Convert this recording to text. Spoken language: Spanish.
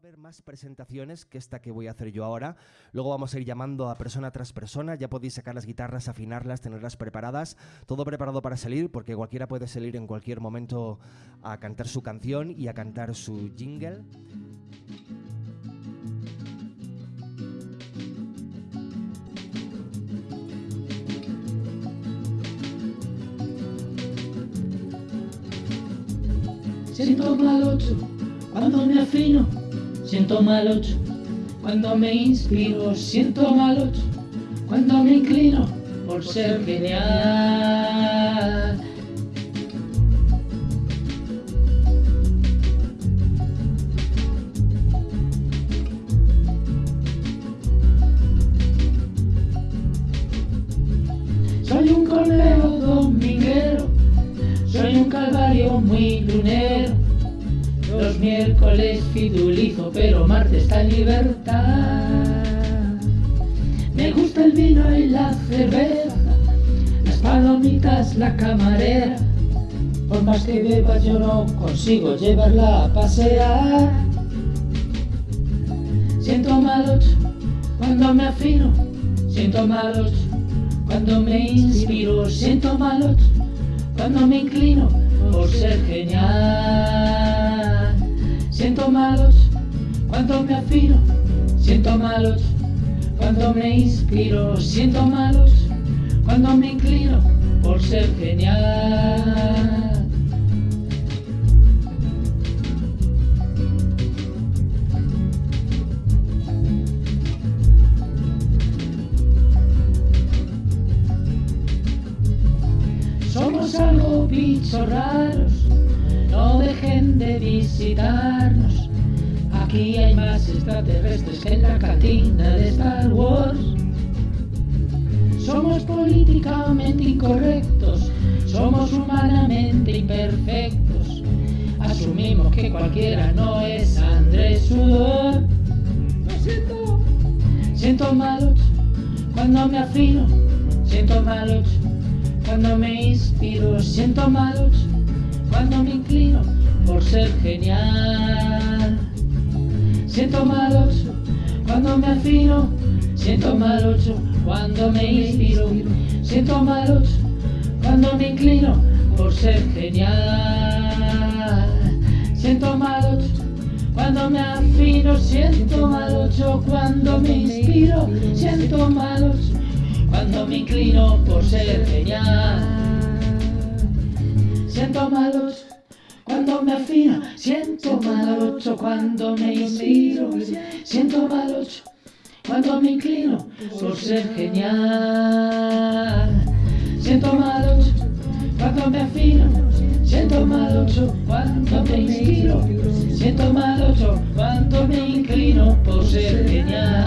haber más presentaciones que esta que voy a hacer yo ahora. Luego vamos a ir llamando a persona tras persona. Ya podéis sacar las guitarras, afinarlas, tenerlas preparadas. Todo preparado para salir, porque cualquiera puede salir en cualquier momento a cantar su canción y a cantar su jingle. Siento mal ocho cuando me afino, siento mal ocho cuando me inspiro, siento mal ocho cuando me inclino por ser genial. Soy un corneo dominguero, soy un calvario muy lunero. Los miércoles fidulizo, pero martes está en libertad. Me gusta el vino y la cerveza, las palomitas, la camarera. Por más que beba yo no consigo llevarla a pasear. Siento mal ocho cuando me afino, siento mal ocho cuando me inspiro, siento mal ocho cuando me inclino por ser genial. Me afino, siento malos cuando me inspiro, siento malos cuando me inclino por ser genial. Somos algo bichos raros, no dejen de visitarnos. Aquí hay más extraterrestres que en la cantina de Star Wars. Somos políticamente incorrectos, somos humanamente imperfectos. Asumimos que cualquiera no es Andrés Sudor. Lo siento, siento malos cuando me afino, siento malos cuando me inspiro, siento malos cuando me inclino por ser genial. Siento malos cuando me afino, siento malos cuando me inspiro, siento malos cuando me inclino por ser genial. Siento malos cuando me afino, siento malos cuando me inspiro, siento malos cuando me inclino por ser genial. Siento malos cuando me afino, siento malos cuando me inspiro, siento malos cuando me inclino por ser genial. Siento malos cuando me afino, siento malos cuando me inspiro, siento malos cuando me inclino por ser genial.